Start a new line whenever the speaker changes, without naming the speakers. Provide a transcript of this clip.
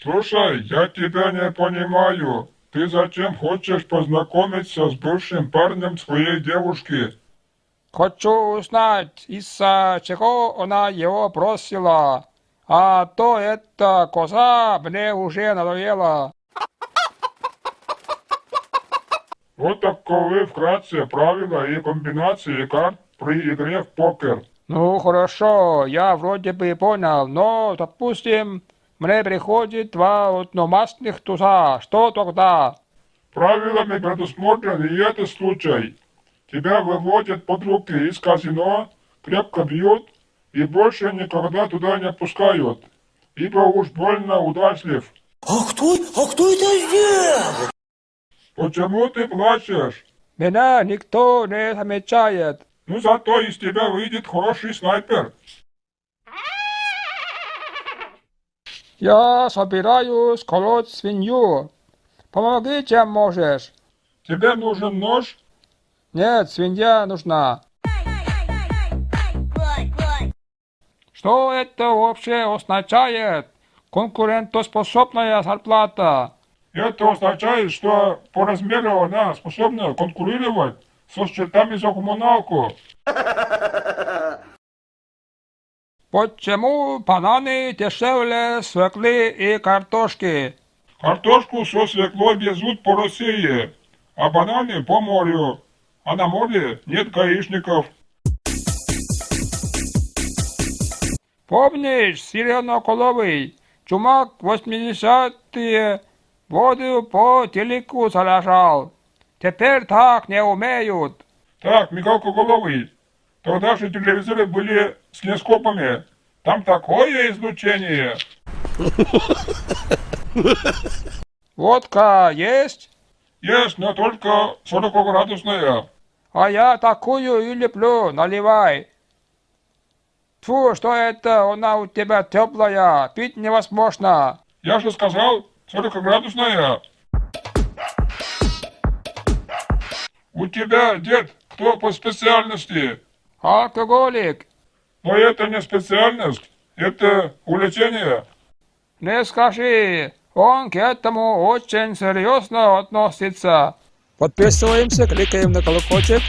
Слушай, я тебя не понимаю. Ты зачем хочешь познакомиться с бывшим парнем своей девушки?
Хочу узнать, из-за чего она его бросила. А то эта коза мне уже надоела.
Вот таковы вкратце правила и комбинации карт при игре в покер.
Ну хорошо, я вроде бы понял, но, допустим, мне приходит два одномастных туза. Что тогда?
Правилами предусмотрен и этот случай. Тебя выводят под руки из казино, крепко бьют и больше никогда туда не пускают, ибо уж больно удачлив.
А кто, а кто это сделал?
Почему ты плачешь?
Меня никто не замечает.
Ну зато из тебя выйдет хороший снайпер.
Я собираюсь колоть свинью. Помоги, чем можешь.
Тебе нужен нож?
Нет, свинья нужна. Что это вообще означает? Конкурентоспособная зарплата.
Это означает, что по размеру она способна конкурировать со счетами за коммуналку.
Почему бананы дешевле свеклы и картошки?
Картошку со свеклой везут по России, а бананы по морю. А на море нет гаишников.
Помнишь, сиреноголовый, чумак 80-е воду по телеку заражал? Теперь так не умеют.
Так, Михалко Головый, тогда же телевизоры были с телескопами. Там такое излучение.
Водка есть?
Есть, но только 40-градусная.
А я такую и люблю, наливай. Фу, что это, она у тебя теплая, пить невозможно.
Я же сказал, 40-градусная. У тебя, дед, кто по специальности?
Алкоголик,
Но это не специальность, это увлечение.
не скажи, он к этому очень серьезно относится. Подписываемся, кликаем на колокольчик.